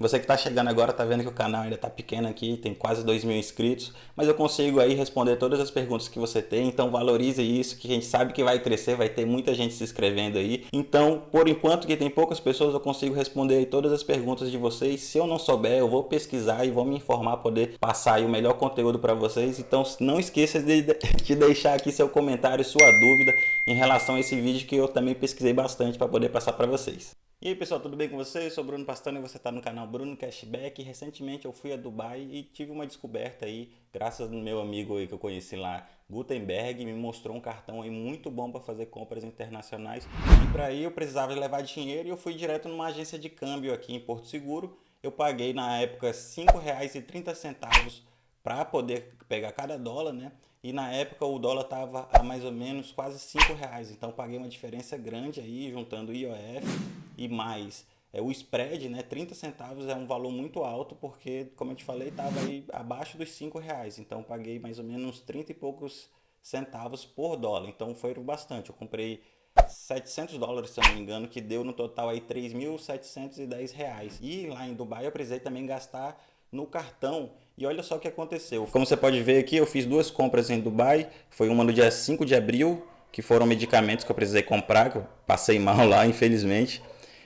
Você que está chegando agora está vendo que o canal ainda está pequeno aqui, tem quase 2 mil inscritos, mas eu consigo aí responder todas as perguntas que você tem, então valorize isso, que a gente sabe que vai crescer, vai ter muita gente se inscrevendo aí. Então, por enquanto que tem poucas pessoas, eu consigo responder todas as perguntas de vocês. Se eu não souber, eu vou pesquisar e vou me informar, poder passar o melhor conteúdo para vocês. Então, não esqueça de, de deixar aqui seu comentário, sua dúvida em relação a esse vídeo que eu também pesquisei bastante para poder passar para vocês. E aí pessoal, tudo bem com vocês? Eu sou Bruno Pastano e você está no canal Bruno Cashback. Recentemente eu fui a Dubai e tive uma descoberta aí, graças ao meu amigo aí que eu conheci lá, Gutenberg, me mostrou um cartão aí muito bom para fazer compras internacionais. E para aí eu precisava levar dinheiro e eu fui direto numa agência de câmbio aqui em Porto Seguro. Eu paguei na época R$ 5,30 para poder pegar cada dólar, né? E na época o dólar estava a mais ou menos quase 5 reais, então paguei uma diferença grande aí, juntando IOF e mais. É, o spread, né, 30 centavos é um valor muito alto, porque, como eu te falei, estava aí abaixo dos 5 reais, então paguei mais ou menos 30 e poucos centavos por dólar, então foi bastante, eu comprei 700 dólares, se eu não me engano, que deu no total aí 3.710 reais, e lá em Dubai eu precisei também gastar no cartão. E olha só o que aconteceu. Como você pode ver aqui, eu fiz duas compras em Dubai. Foi uma no dia 5 de abril, que foram medicamentos que eu precisei comprar, que eu passei mal lá, infelizmente.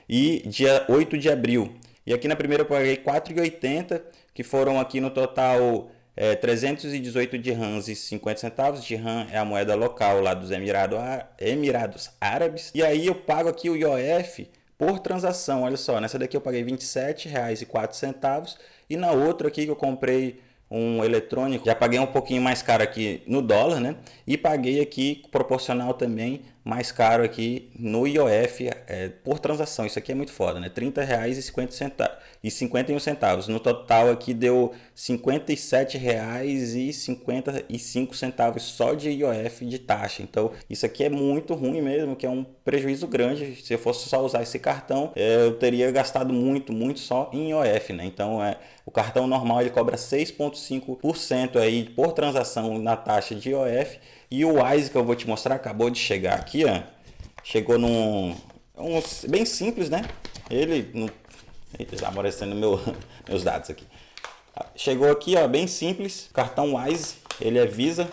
E dia 8 de abril. E aqui na primeira eu paguei 4,80, que foram aqui no total é, 318 dirhams e 50 centavos. Dirham é a moeda local lá dos Emirados, Emirados Árabes. E aí eu pago aqui o IOF por transação. Olha só, nessa daqui eu paguei R$ 27,04 e na outra aqui que eu comprei um eletrônico, já paguei um pouquinho mais caro aqui no dólar, né? E paguei aqui proporcional também mais caro aqui no IOF é, por transação. Isso aqui é muito foda, né? R$ 30,50 centavos 51 centavos. No total aqui deu R$ 57,55 centavos só de IOF de taxa. Então isso aqui é muito ruim mesmo, que é um prejuízo grande. Se eu fosse só usar esse cartão, é, eu teria gastado muito, muito só em IOF, né? Então é o cartão normal ele cobra 6,5% aí por transação na taxa de IOF e o Wise que eu vou te mostrar acabou de chegar aqui, ó. Chegou num... Um, bem simples, né? Ele... No, está aparecendo meu, meus dados aqui. Chegou aqui, ó, bem simples. Cartão Wise, ele é Visa.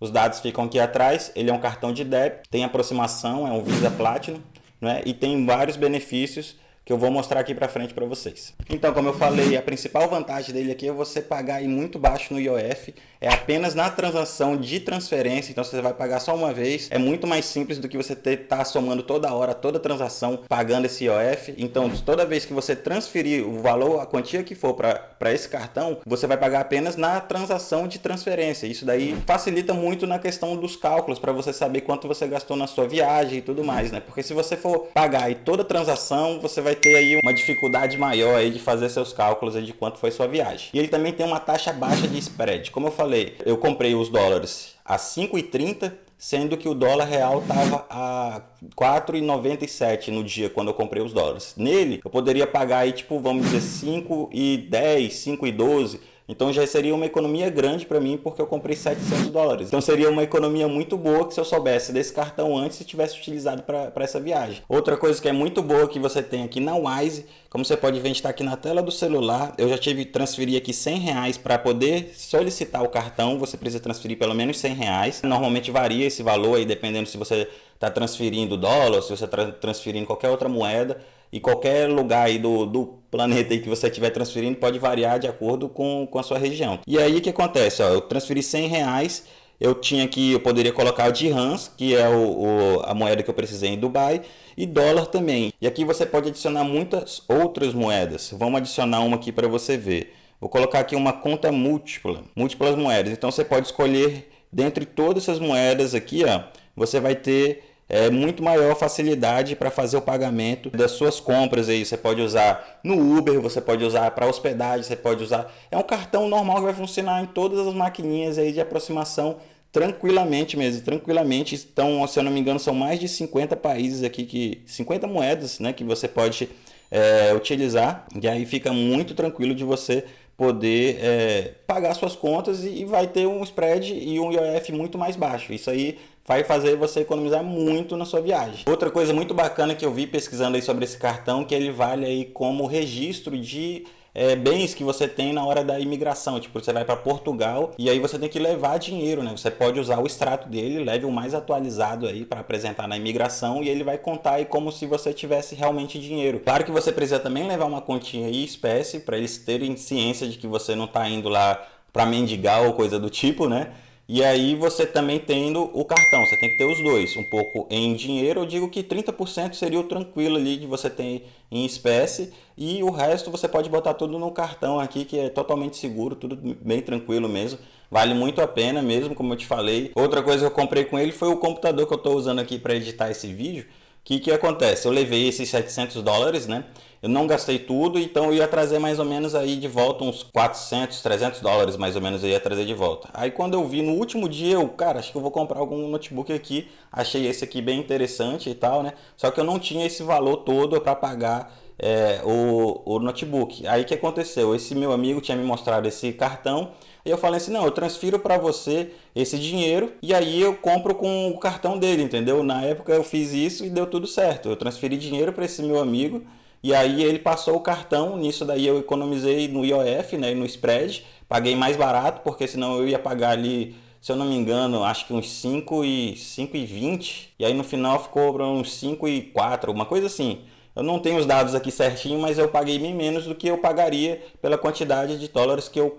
Os dados ficam aqui atrás. Ele é um cartão de débito, tem aproximação, é um Visa Platinum, né? E tem vários benefícios que eu vou mostrar aqui para frente para vocês. Então, como eu falei, a principal vantagem dele aqui é você pagar muito baixo no IOF, é apenas na transação de transferência, então você vai pagar só uma vez, é muito mais simples do que você ter tá somando toda hora, toda transação, pagando esse IOF. Então, toda vez que você transferir o valor, a quantia que for para esse cartão, você vai pagar apenas na transação de transferência. Isso daí facilita muito na questão dos cálculos, para você saber quanto você gastou na sua viagem e tudo mais, né? Porque se você for pagar aí toda transação, você vai ter aí uma dificuldade maior aí de fazer seus cálculos aí de quanto foi sua viagem. E ele também tem uma taxa baixa de spread. Como eu falei, eu comprei os dólares a 5,30 sendo que o dólar real estava a 4,97 no dia quando eu comprei os dólares. Nele, eu poderia pagar aí, tipo, vamos dizer, 5,10, 5,12 então já seria uma economia grande para mim porque eu comprei 700 dólares. Então seria uma economia muito boa que se eu soubesse desse cartão antes e tivesse utilizado para essa viagem. Outra coisa que é muito boa que você tem aqui na Wise, como você pode ver, está aqui na tela do celular. Eu já tive transferir aqui 100 reais para poder solicitar o cartão. Você precisa transferir pelo menos 100 reais. Normalmente varia esse valor aí dependendo se você está transferindo dólar, se você está transferindo qualquer outra moeda e qualquer lugar aí do, do planeta aí que você estiver transferindo pode variar de acordo com, com a sua região. E aí o que acontece? Ó, eu transferi 100 reais, eu tinha que, eu poderia colocar o dirhams, que é o, o, a moeda que eu precisei em Dubai, e dólar também. E aqui você pode adicionar muitas outras moedas. Vamos adicionar uma aqui para você ver. Vou colocar aqui uma conta múltipla, múltiplas moedas. Então você pode escolher dentre todas essas moedas aqui, ó, você vai ter é, muito maior facilidade para fazer o pagamento das suas compras aí. Você pode usar no Uber, você pode usar para hospedagem, você pode usar. É um cartão normal que vai funcionar em todas as maquininhas aí de aproximação tranquilamente mesmo, tranquilamente. Então, se eu não me engano, são mais de 50 países aqui que 50 moedas, né, que você pode é, utilizar. E aí fica muito tranquilo de você poder é, pagar suas contas e, e vai ter um spread e um IOF muito mais baixo. Isso aí vai fazer você economizar muito na sua viagem. Outra coisa muito bacana que eu vi pesquisando aí sobre esse cartão, que ele vale aí como registro de é, bens que você tem na hora da imigração. Tipo, você vai para Portugal e aí você tem que levar dinheiro, né? Você pode usar o extrato dele, leve o mais atualizado aí para apresentar na imigração e ele vai contar aí como se você tivesse realmente dinheiro. Claro que você precisa também levar uma continha em espécie para eles terem ciência de que você não está indo lá para mendigar ou coisa do tipo, né? E aí você também tendo o cartão, você tem que ter os dois, um pouco em dinheiro, eu digo que 30% seria o tranquilo ali de você ter em espécie e o resto você pode botar tudo no cartão aqui que é totalmente seguro, tudo bem tranquilo mesmo. Vale muito a pena mesmo, como eu te falei. Outra coisa que eu comprei com ele foi o computador que eu estou usando aqui para editar esse vídeo. Que, que acontece? Eu levei esses 700 dólares, né? Eu não gastei tudo, então eu ia trazer mais ou menos aí de volta uns 400, 300 dólares mais ou menos eu ia trazer de volta. Aí quando eu vi no último dia, eu, cara, acho que eu vou comprar algum notebook aqui. Achei esse aqui bem interessante e tal, né? Só que eu não tinha esse valor todo para pagar é, o, o notebook. Aí que aconteceu? Esse meu amigo tinha me mostrado esse cartão e eu falei assim, não, eu transfiro para você esse dinheiro e aí eu compro com o cartão dele, entendeu? Na época eu fiz isso e deu tudo certo. Eu transferi dinheiro para esse meu amigo e aí ele passou o cartão, nisso daí eu economizei no IOF, né, no spread, paguei mais barato, porque senão eu ia pagar ali, se eu não me engano, acho que uns 5 e 5 e 20, e aí no final ficou uns 5 e 4, uma coisa assim. Eu não tenho os dados aqui certinho, mas eu paguei bem menos do que eu pagaria pela quantidade de dólares que eu,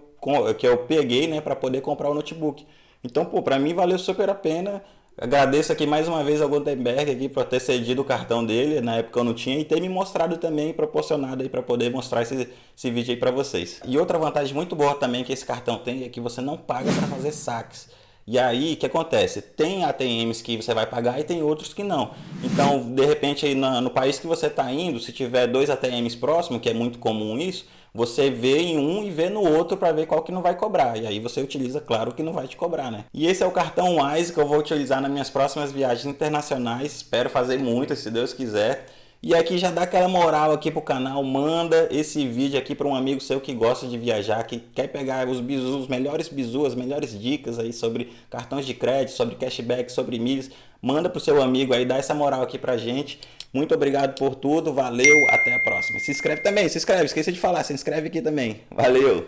que eu peguei, né, para poder comprar o notebook. Então, pô, para mim valeu super a pena Agradeço aqui mais uma vez ao Gutenberg aqui por ter cedido o cartão dele, na época eu não tinha, e ter me mostrado também, proporcionado aí para poder mostrar esse, esse vídeo aí para vocês. E outra vantagem muito boa também que esse cartão tem é que você não paga para fazer saques. E aí, o que acontece? Tem ATMs que você vai pagar e tem outros que não. Então, de repente, aí no, no país que você está indo, se tiver dois ATMs próximos, que é muito comum isso, você vê em um e vê no outro para ver qual que não vai cobrar. E aí você utiliza, claro, que não vai te cobrar, né? E esse é o cartão Wise que eu vou utilizar nas minhas próximas viagens internacionais. Espero fazer muitas, se Deus quiser. E aqui já dá aquela moral aqui pro canal, manda esse vídeo aqui para um amigo seu que gosta de viajar, que quer pegar os bizus, os melhores bizus, as melhores dicas aí sobre cartões de crédito, sobre cashback, sobre milhas. Manda pro seu amigo aí, dá essa moral aqui pra gente. Muito obrigado por tudo, valeu, até a próxima. Se inscreve também, se inscreve, esqueci de falar, se inscreve aqui também. Valeu!